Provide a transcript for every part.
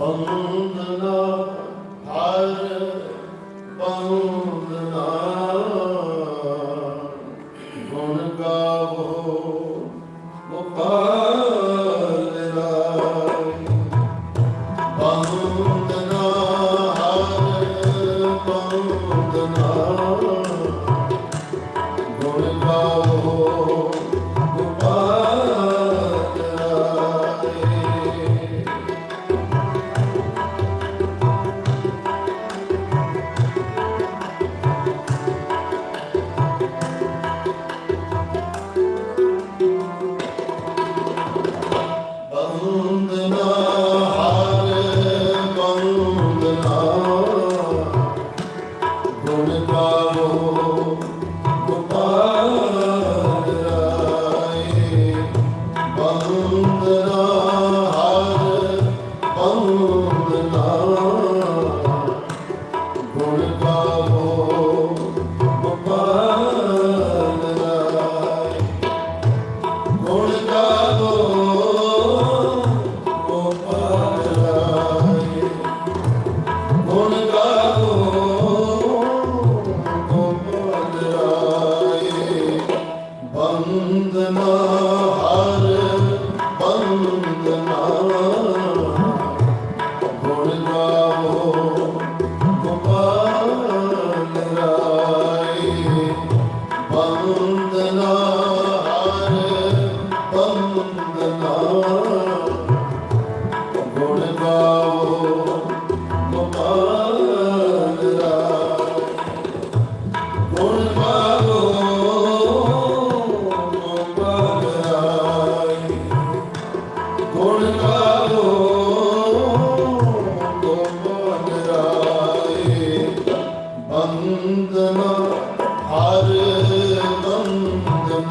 ਬੰਦਨਾ ਹਰ ਬੰਦਨਾ।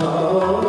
Oh.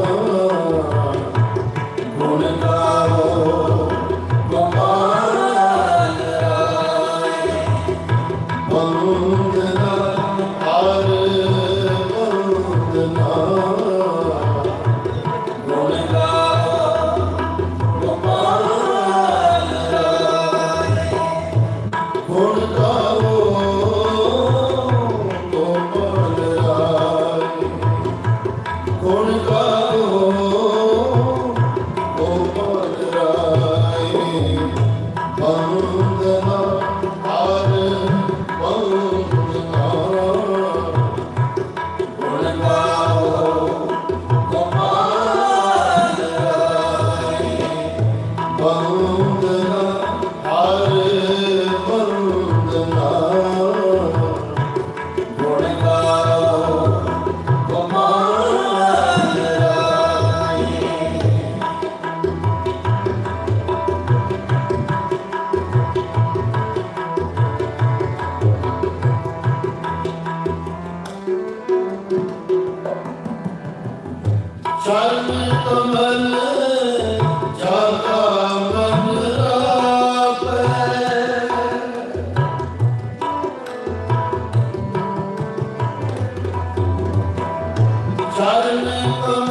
Oh, ਸਰਨ ਤੋਂ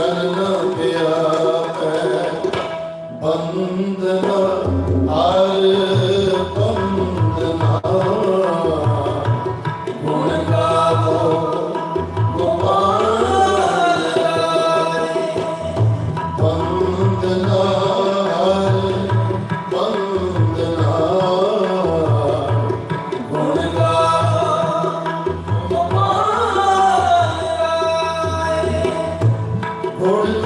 I don't Hallelujah. alcohol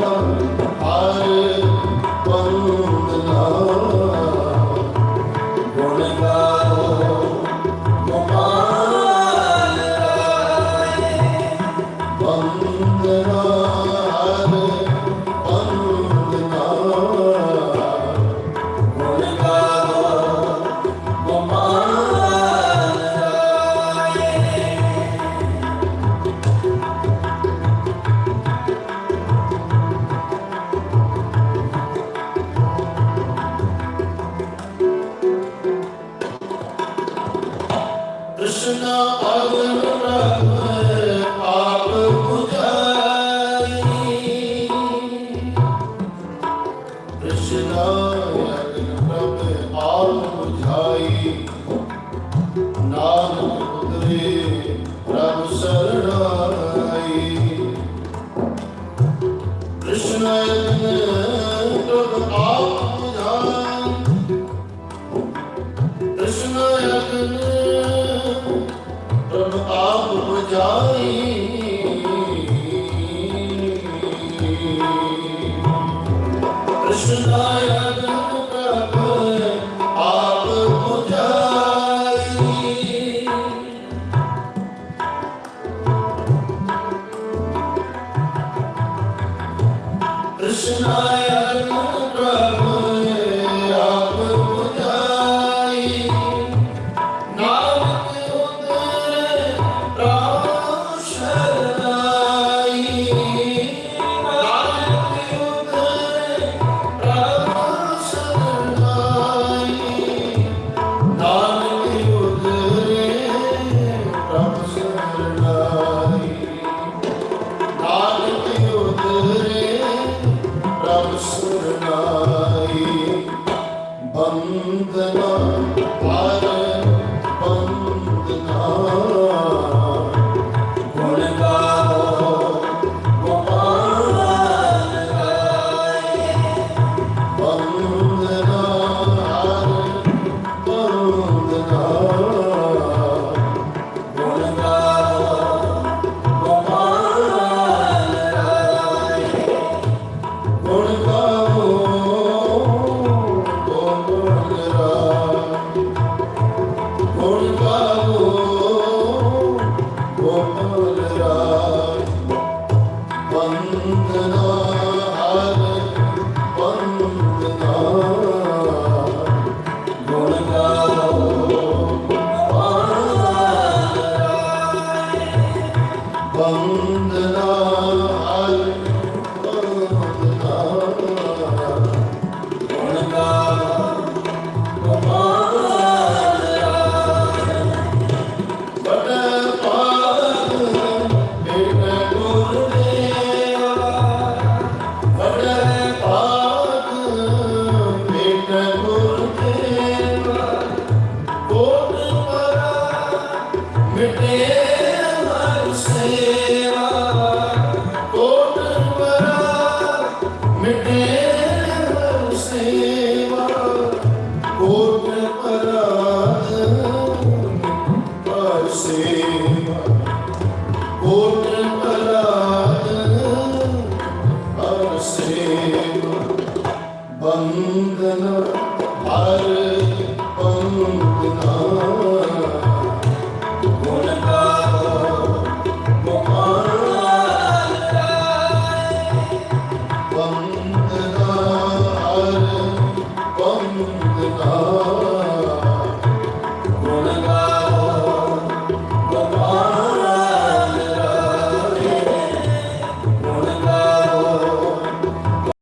아 예. Oh. 오 से बंधन भर